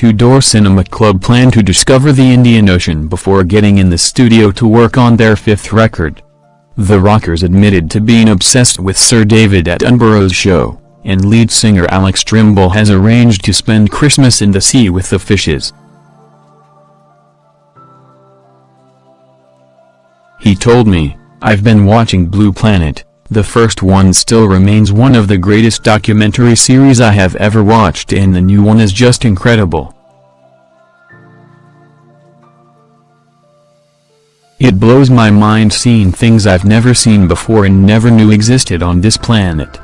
Two Door Cinema Club plan to discover the Indian Ocean before getting in the studio to work on their fifth record. The Rockers admitted to being obsessed with Sir David Attenborough's show, and lead singer Alex Trimble has arranged to spend Christmas in the sea with the fishes. He told me, I've been watching Blue Planet, the first one still remains one of the greatest documentary series I have ever watched and the new one is just incredible. It blows my mind seeing things I've never seen before and never knew existed on this planet.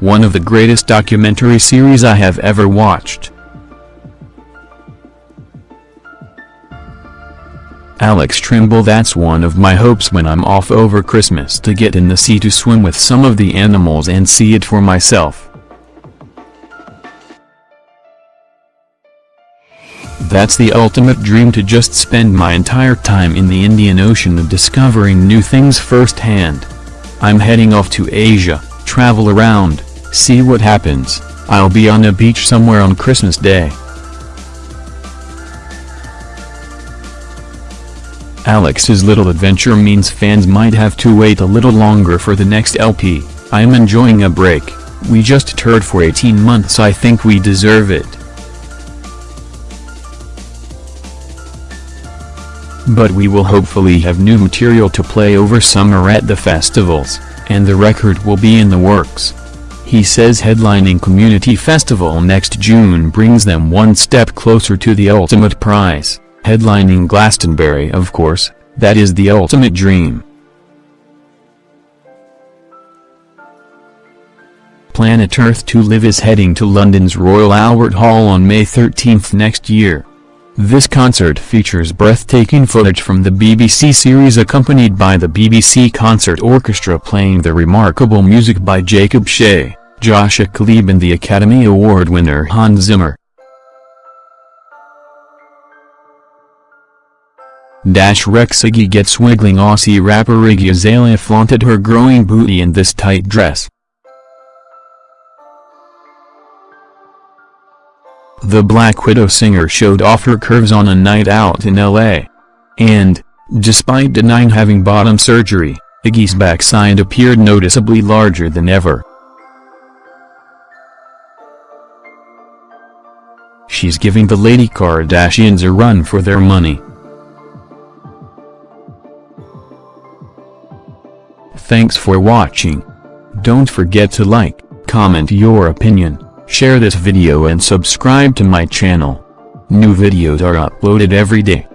One of the greatest documentary series I have ever watched. Alex Trimble That's one of my hopes when I'm off over Christmas to get in the sea to swim with some of the animals and see it for myself. That's the ultimate dream to just spend my entire time in the Indian Ocean discovering new things firsthand. I'm heading off to Asia, travel around, see what happens, I'll be on a beach somewhere on Christmas Day. Alex's little adventure means fans might have to wait a little longer for the next LP, I'm enjoying a break, we just toured for 18 months I think we deserve it. But we will hopefully have new material to play over summer at the festivals, and the record will be in the works. He says headlining Community Festival next June brings them one step closer to the ultimate prize. Headlining Glastonbury of course, that is the ultimate dream. Planet Earth II Live is heading to London's Royal Albert Hall on May 13 next year. This concert features breathtaking footage from the BBC series accompanied by the BBC Concert Orchestra playing the remarkable music by Jacob Shea, Joshua Talib and the Academy Award winner Hans Zimmer. Dash Rex Iggy gets wiggling Aussie rapper Iggy Azalea flaunted her growing booty in this tight dress. The Black Widow singer showed off her curves on a night out in L.A. And, despite denying having bottom surgery, Iggy's backside appeared noticeably larger than ever. She's giving the Lady Kardashians a run for their money. Thanks for watching. Don't forget to like, comment your opinion, share this video and subscribe to my channel. New videos are uploaded every day.